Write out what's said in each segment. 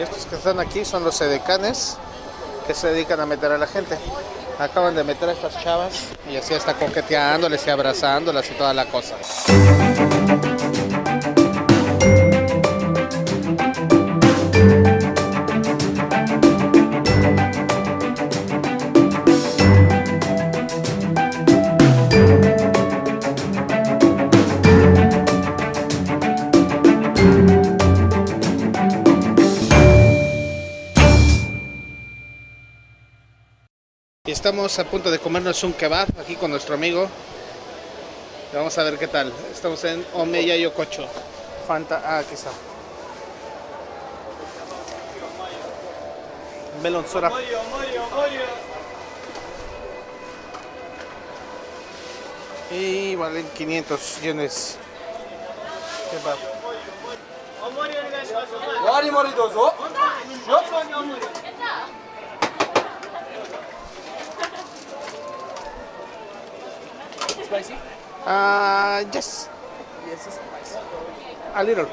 Estos que están aquí son los edecanes que se dedican a meter a la gente. Acaban de meter a estas chavas y así está coqueteándoles y abrazándolas y toda la cosa. Y estamos a punto de comernos un kebab aquí con nuestro amigo. Vamos a ver qué tal. Estamos en Omeya Yokocho. Fanta, ah, aquí está. Melon. Y valen 500 yenes. Kebab. Mori mori. Spicy? Ah, yes, Yes, it's spicy. a little.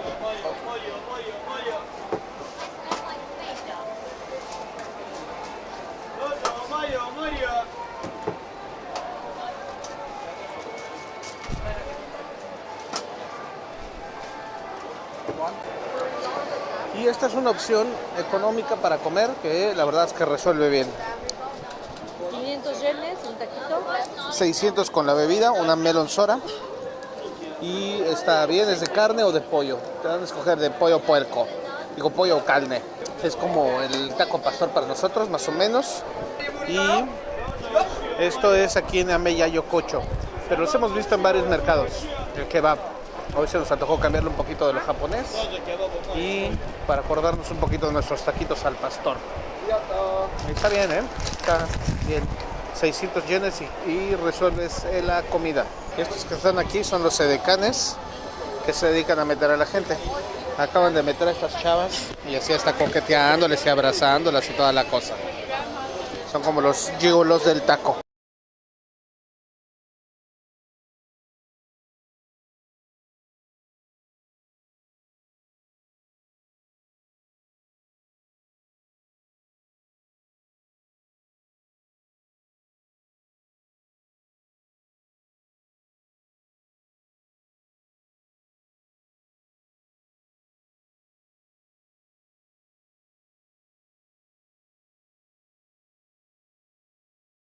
Y esta es una opción económica para comer que la verdad es que resuelve bien. 500 yenes, un taquito. 600 con la bebida, una melon sora. Y está bien, es de carne o de pollo. Te van a escoger de pollo o puerco. Digo pollo o carne. Es como el taco pastor para nosotros, más o menos. Y esto es aquí en Ameya Yokocho. Pero los hemos visto en varios mercados. El kebab. Hoy se nos antojó cambiarle un poquito de lo japonés. Y para acordarnos un poquito de nuestros taquitos al pastor. Está bien, ¿eh? Está bien. 600 yenes y, resuelves la comida. Estos que están aquí son los edecanes que se dedican a meter a la gente. Acaban de meter a estas chavas y así está coqueteándoles y abrazándolas y toda la cosa. Son como los gigolos del taco.